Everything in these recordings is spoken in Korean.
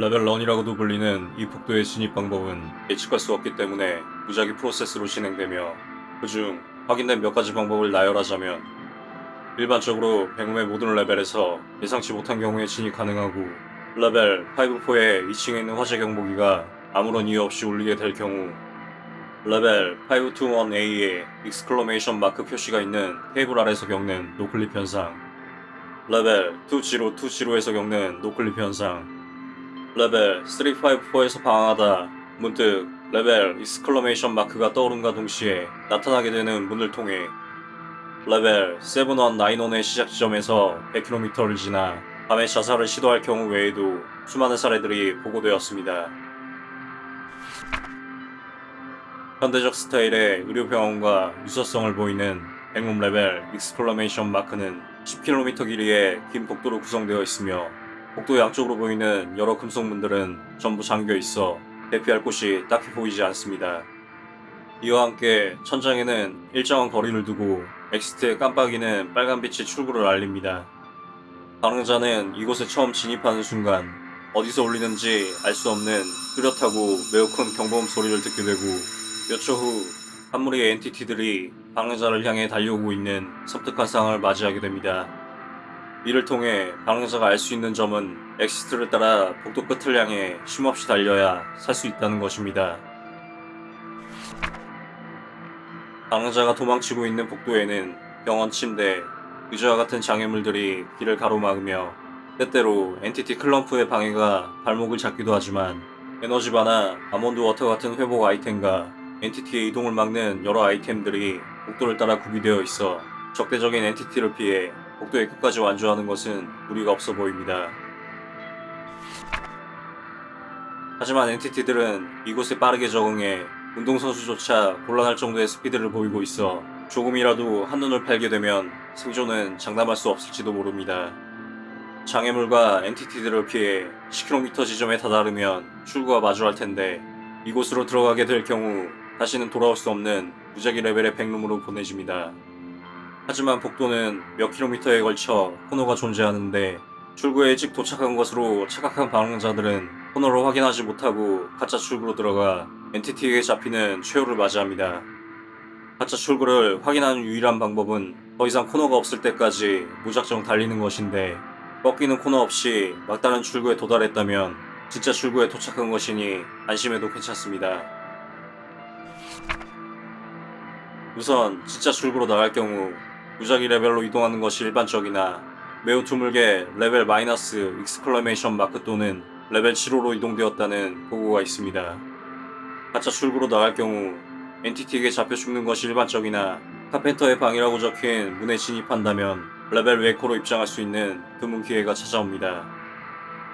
레벨 run이라고도 불리는 이 복도의 진입 방법은 예측할 수 없기 때문에 무작위 프로세스로 진행되며 그중 확인된 몇 가지 방법을 나열하자면 일반적으로 백룸의 모든 레벨에서 예상치 못한 경우에 진입 가능하고 레벨 5-4의 2층에 있는 화재 경보기가 아무런 이유 없이 울리게 될 경우 레벨 521A에 exclamation mark 표시가 있는 테이블 아래서 겪는 noclip 현상 레벨 2020에서 겪는 noclip 현상 레벨 354에서 방황하다 문득 레벨 exclamation mark가 떠오른과 동시에 나타나게 되는 문을 통해 레벨 7191의 시작 지점에서 100km를 지나 밤에 자살을 시도할 경우 외에도 수많은 사례들이 보고되었습니다. 현대적 스타일의 의료병원과 유사성을 보이는 Backroom 레벨 exclamation mark는 10km 길이의 긴 복도로 구성되어 있으며 복도 양쪽으로 보이는 여러 금속문들은 전부 잠겨 있어 대피할 곳이 딱히 보이지 않습니다. 이와 함께 천장에는 일정한 거리를 두고 exit의 깜빡이는 빨간빛이 출구를 알립니다. 방랑자는 이곳에 처음 진입하는 순간 어디서 울리는지 알 수 없는 뚜렷하고 매우 큰 경보음 소리를 듣게 되고 몇 초 후 한 무리의 entity들이 방랑자를 향해 달려오고 있는 섬뜩한 상황을 맞이하게 됩니다. 이를 통해 방랑자가 알 수 있는 점은 exit를 따라 복도 끝을 향해 쉼없이 달려야 살 수 있다는 것입니다. 방랑자가 도망치고 있는 복도에는 병원 침대, 의자와 같은 장애물들이 길을 가로막으며 때때로 entity clump의 방해가 발목을 잡기도 하지만 에너지바나 almond water 같은 회복 아이템과 entity의 이동을 막는 여러 아이템들이 복도를 따라 구비되어 있어 적대적인 entity를 피해 복도의 끝까지 완주하는 것은 무리가 없어 보입니다. 하지만 entity들은 이곳에 빠르게 적응해 운동선수조차 곤란할 정도의 스피드를 보이고 있어 조금이라도 한눈을 팔게 되면 생존은 장담할 수 없을지도 모릅니다. 장애물과 엔티티들을 피해 10km 지점에 다다르면 출구와 마주할 텐데 이곳으로 들어가게 될 경우 다시는 돌아올 수 없는 무작위 레벨의 백룸으로 보내집니다. 하지만 복도는 몇 킬로미터에 걸쳐 코너가 존재하는데 출구에 일찍 도착한 것으로 착각한 방황자들은 코너를 확인하지 못하고 가짜 출구로 들어가 엔티티에게 잡히는 최후를 맞이합니다. 가짜 출구를 확인하는 유일한 방법은 더 이상 코너가 없을 때까지 무작정 달리는 것인데 꺾이는 코너 없이 막다른 출구에 도달했다면 진짜 출구에 도착한 것이니 안심해도 괜찮습니다. 우선 진짜 출구로 나갈 경우 무작위 레벨로 이동하는 것이 일반적이나 매우 드물게 레벨 minus exclamation mark 또는 레벨 7호로 이동되었다는 보고가 있습니다. 가짜 출구로 나갈 경우 entity에게 잡혀 죽는 것이 일반적이나 카펜터의 방이라고 적힌 문에 진입한다면 레벨 웨코로 입장할 수 있는 드문 기회가 찾아옵니다.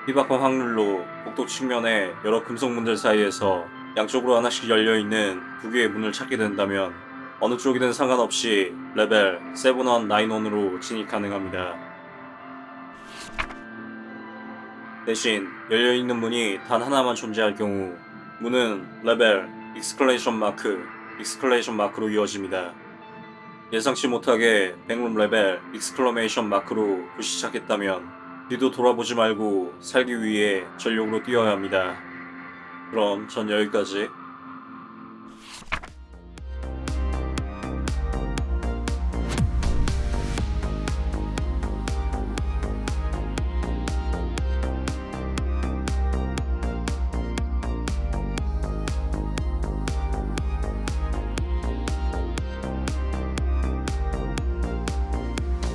희박한 확률로 복도 측면에 여러 금속문들 사이에서 양쪽으로 하나씩 열려있는 두 개의 문을 찾게 된다면 어느 쪽이든 상관없이 레벨 7191으로 진입 가능합니다. 대신 열려있는 문이 단 하나만 존재할 경우 문은 레벨 익스클레이션 마크, 익스클레이션 마크로 이어집니다. 예상치 못하게 Backroom 레벨 익스클레이션 마크로 불시착했다면 뒤도 돌아보지 말고 살기 위해 전력으로 뛰어야 합니다. 그럼 전 여기까지